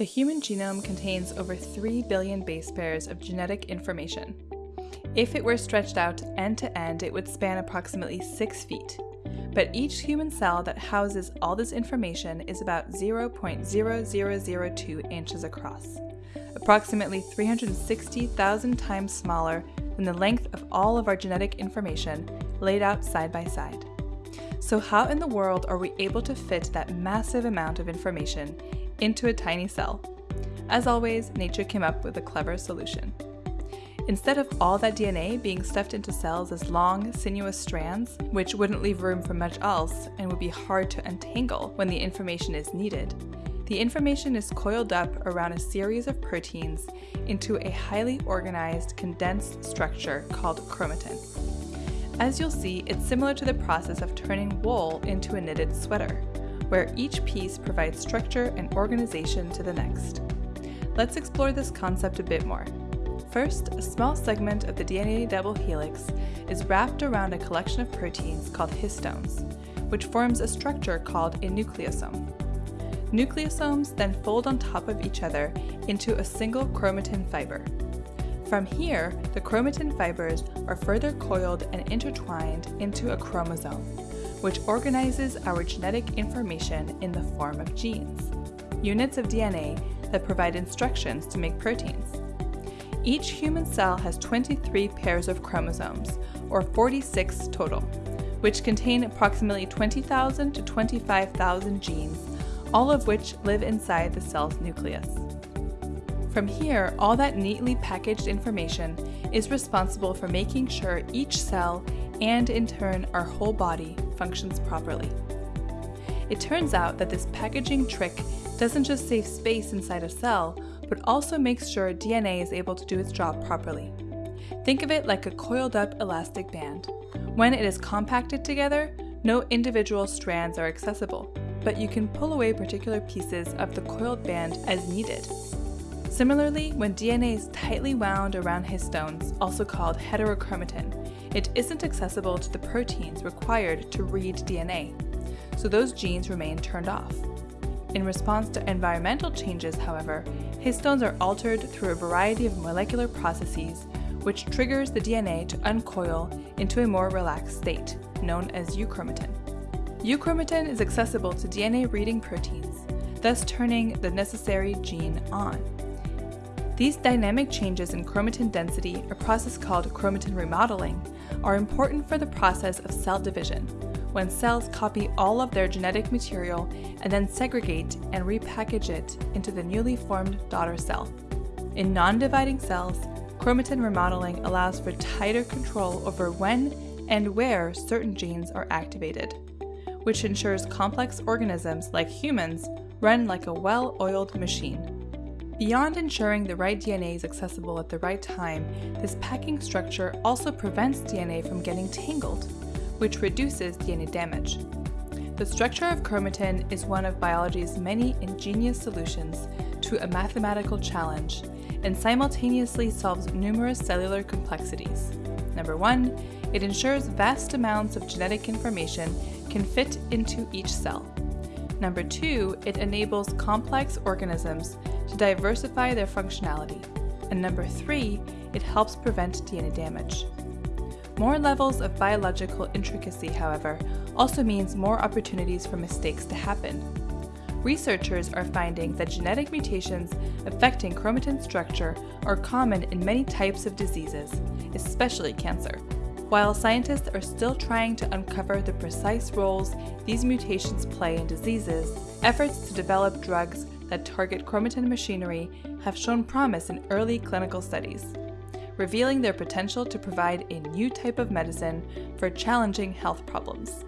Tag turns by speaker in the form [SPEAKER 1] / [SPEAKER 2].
[SPEAKER 1] The human genome contains over 3 billion base pairs of genetic information. If it were stretched out end to end, it would span approximately 6 feet. But each human cell that houses all this information is about 0.0002 inches across, approximately 360,000 times smaller than the length of all of our genetic information laid out side by side. So, how in the world are we able to fit that massive amount of information into a tiny cell? As always, nature came up with a clever solution. Instead of all that DNA being stuffed into cells as long, sinuous strands, which wouldn't leave room for much else and would be hard to untangle when the information is needed, the information is coiled up around a series of proteins into a highly organized, condensed structure called chromatin. As you'll see, it's similar to the process of turning wool into a knitted sweater, where each piece provides structure and organization to the next. Let's explore this concept a bit more. First, a small segment of the DNA double helix is wrapped around a collection of proteins called histones, which forms a structure called a nucleosome. Nucleosomes then fold on top of each other into a single chromatin fiber. From here, the chromatin fibers are further coiled and intertwined into a chromosome, which organizes our genetic information in the form of genes, units of DNA that provide instructions to make proteins. Each human cell has 23 pairs of chromosomes, or 46 total, which contain approximately 20,000 to 25,000 genes, all of which live inside the cell's nucleus. From here, all that neatly packaged information is responsible for making sure each cell, and in turn our whole body, functions properly. It turns out that this packaging trick doesn't just save space inside a cell, but also makes sure DNA is able to do its job properly. Think of it like a coiled up elastic band. When it is compacted together, no individual strands are accessible, but you can pull away particular pieces of the coiled band as needed. Similarly, when DNA is tightly wound around histones, also called heterochromatin, it isn't accessible to the proteins required to read DNA, so those genes remain turned off. In response to environmental changes, however, histones are altered through a variety of molecular processes, which triggers the DNA to uncoil into a more relaxed state, known as euchromatin. Euchromatin is accessible to DNA reading proteins, thus turning the necessary gene on. These dynamic changes in chromatin density, a process called chromatin remodeling, are important for the process of cell division, when cells copy all of their genetic material and then segregate and repackage it into the newly formed daughter cell. In non-dividing cells, chromatin remodeling allows for tighter control over when and where certain genes are activated, which ensures complex organisms like humans run like a well-oiled machine. Beyond ensuring the right DNA is accessible at the right time, this packing structure also prevents DNA from getting tangled which reduces DNA damage. The structure of chromatin is one of biology's many ingenious solutions to a mathematical challenge and simultaneously solves numerous cellular complexities. Number one, it ensures vast amounts of genetic information can fit into each cell. Number two, it enables complex organisms to diversify their functionality. And number three, it helps prevent DNA damage. More levels of biological intricacy, however, also means more opportunities for mistakes to happen. Researchers are finding that genetic mutations affecting chromatin structure are common in many types of diseases, especially cancer. While scientists are still trying to uncover the precise roles these mutations play in diseases, efforts to develop drugs that target chromatin machinery have shown promise in early clinical studies revealing their potential to provide a new type of medicine for challenging health problems.